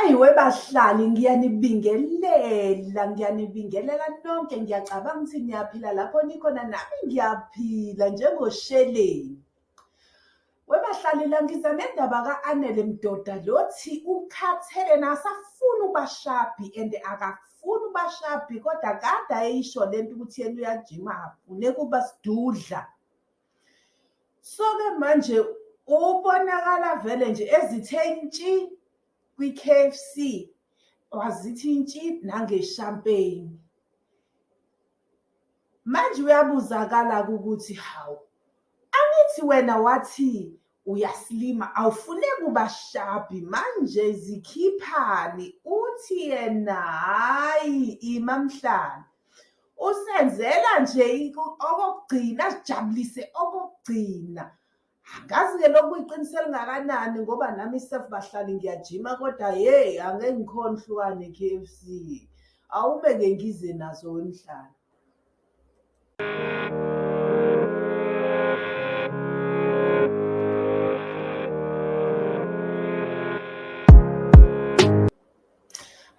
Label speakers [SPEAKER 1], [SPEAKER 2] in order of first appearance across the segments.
[SPEAKER 1] Ayiwe bahlali ngiyanibingelela, ngiyanibingelela nonke ngiyacabanga ukuthi niyaphila lapho nikhona nami ngiyaphila njengosheleni. Webahlali la ngiza nendaba ka-Anele Mdoda lothi ukhathele nasafuna ubashabhi and akafuni ubashabhi kodwa kade ayisho lento ukuthi yena uyajima afuneka ukuba sidudla. So-ke manje ubonakala vele nje ezithe ntshi kwi-K_F_C wazithi ntshi nangeshampeyini. Manje uyabuzakala-ke ukuthi hawu, angithi wena wathi uyaslima awufuneki ubashabhi manje zikhiphani? Uthi yena hhayi ima Mhlari, usenzela nje okokugcina azijabulise okokugcina. Angazi-ke lokhu kuyiqiniso elingakanani ngoba nami self bahlali ngiyajima kodwa hheyi angeke ngikhone ukuhlukana ne-K_F_C. Awube-ke ngize nazo wemhlaba.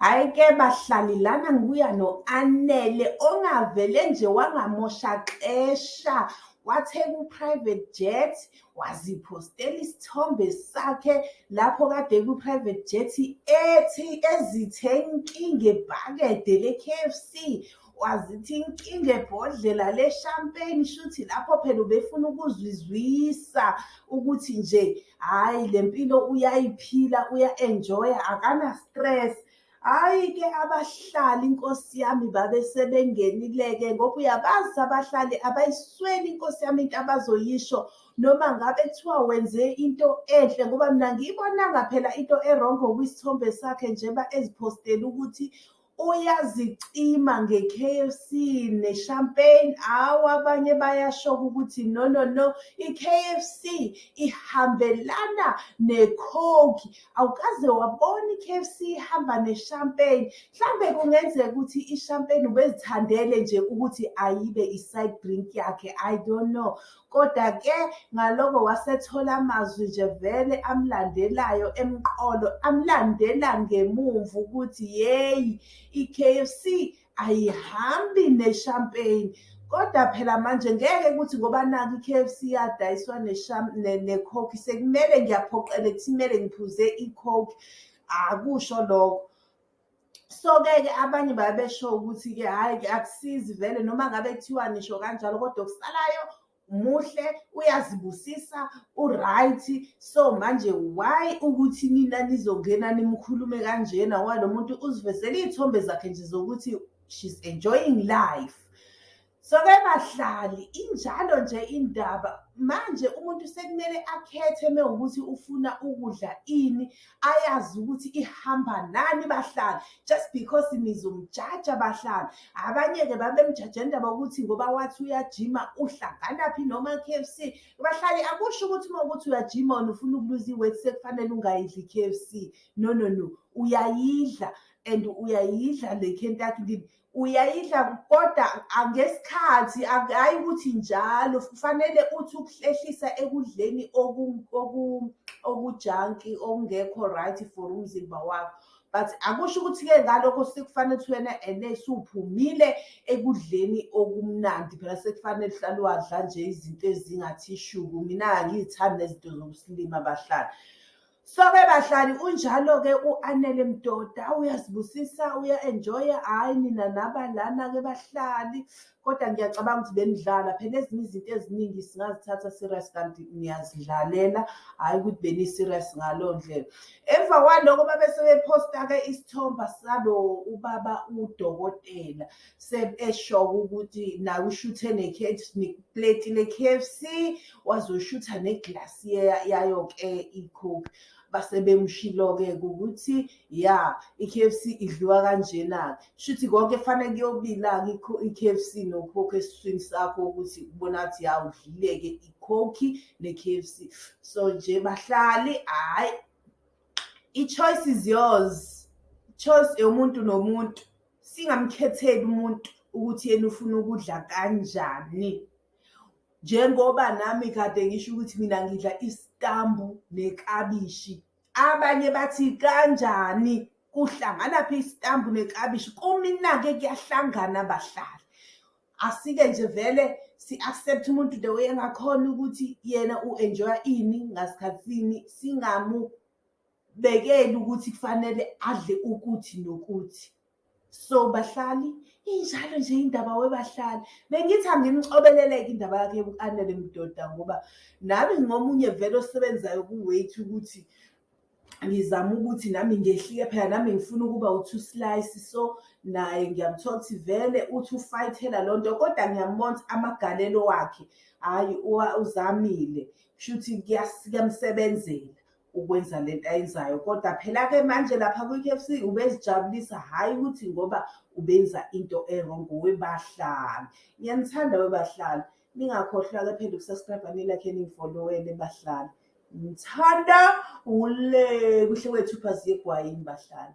[SPEAKER 1] Hhayi-ke bahlali lana ngibuya no-Anele ongavele nje wangamosha xesha wathenga u-private jet waziphostela isithombe sakhe lapho kade ku-private jet ethi ezithe nki ngebhakede le-K_F_C. Wazithi nki ngebhodlela le-champagne shuthi lapho phela ubefuna ukuzizwisa ukuthi nje hhayi le mpilo uyayiphila uya-enjoy-a akana-stress. Hhayi-ke abahlali Nkosi yami babe sebengenile-ke ngoba uyabazi abahlali abayisweli Nkosi yami into abazoyisho. Noma ngabe kuthiwa wenze into enhle ngoba mina angiyibonanga phela into erongo kwisithombe sakhe njeba eziphostele ukuthi uyazicima nge-K_F_C ne-champagne. Hawu abanye bayashoka ukuthi no no no i-K_F_C ihambelana ne-coke. Awukaze wabona i-K_F_C ihamba ne-champagne. Mhlambe kungenzeka ukuthi i-champagne ubezithandele nje ukuthi ayibe i-side drink yakhe, I don't know. Koda-ke ngaloko wasethola amazwi nje vele amlandelayo emqolo, amlandela ngemumva ukuthi yeyi i-K_F_C ayihambi ne-champagne. Kodwa phela manje ngeke kuthi ngoba nakhu i-K_F_C yadayiswa ne-coke sekumele ngiyaphoqeleka ukuthi kumele ngiphuze i-coke, akusho lokho. So-ke ke abanye babesho ukuthi-ke hhayi-ke akusizi vele noma ngabe kuthiwa nisho kanjalo kodwa okusalayo muhle uyazibusisa u-right. So manje why ukuthi nina nizongena nimkhulume kanjena walo muntu uzivezele iy'thombe zakhe nje zokuthi she's enjoying life. So-ke bahlali injalo nje indaba manje umuntu sekumele akhethe mewukuthi ufuna ukudla ini, ayazi ukuthi ihamba nani bahlali just because nizomjaja bahlali. Abanye-ke babemjaja indaba yokuthi ngoba wathi uyajima uhlanganaphi noma e-K_F_C. Bahlali akusho ukuthi mawukuthi uyajima wena ufuna ukuluza i-weight sekufanele ungayidli i-K_F_C. No no no uyayidla and uyayidla le-Kentucky uyayidla kodwa angesikhathi hhayi ukuthi njalo kufanele uthi ukuhlehlisa ekudleni okujanki okungekho right for umzimba wakho. But akusho ukuthi-ke ngalokho sekufanele ukuthi wena ene suphumile ekudleni okumnandi phela sekufanele uhlale wadla nje izinto ezingathi shuku. Mina angiyithandi nezinto zokusilima bahlali. So-ke bahlali unjalo-ke u-Anele Mdoda uyazibusisa uya-enjoy-a hhayi nina naba lana-ke bahlali. Kodwa ngiyacabanga ukuthi benidlala phela ezinye izinto eziningi singazithatha serious kanti niyazidlalela, hhayi ukuthi beni-serious ngaleyo ndlela. Emva kwaloko babe sebephosta-ke isithombe salo ubaba udokotela esho-ke ukuthi nawe ushuthe nepleti le-K_F_C wazoshutha neglasi yayo-ke i-coke. Base bemshilo-ke ukuthi ya i-K_F_C idliwa kanjena-ke. Shuthi konke kufanele kuyobila-ke i-K_F_C no-coke esiswini sakho ukuthi kubona ngathi ya udlile-ke i-coke ne-K_F_C. So nje bahlali hhayi i-choice is yours, i-choice eyomuntu nomuntu. Singamkhetheli umuntu ukuthi yena ufuna ukudla kanjani. Njengoba nami kade ngisho ukuthi mina ngidla isitambu neklabishi. Abanye bathi kanjani kuhlangana phi isitambu neklabishi kumina-ke kuyahlangana abahlali asike nje vele si-accept umuntu the way engakhona ukuthi yena u-enjoya ini ngasikhathini singamubekeli ukuthi kufanele adle ukuthi nokuthi so bahlali injalo nje indaba webahlali. Bengithi angimcobeleleke indaba yakhe yoku-anele mdoda ngoba nami ngomunye vele osebenzayo ku-weight ukuthi ngizama ukuthi nami ngehlike phela nami ngifuna ukuba u-two slice. So naye ngiyamthola ukuthi vele uthi ufayithela loo nto kodwa ngiyambona ukuthi amagalelo wakhe hhayi uzamile kushuthi kuyamsebenzela. Ukwenza lento ayenzayo kodwa phela-ke manje lapha kwi-K_F_C ubezijabulisa hhayi ukuthi ngoba ubenza into erongo webahlali. Ngiyanithanda webahlali ningakhohlwa-ke phela uku-subscribe-a nilakhe ningifolowele bahlali. Ngithanda ule kuhle kwethu uphazi egwayini bahlali.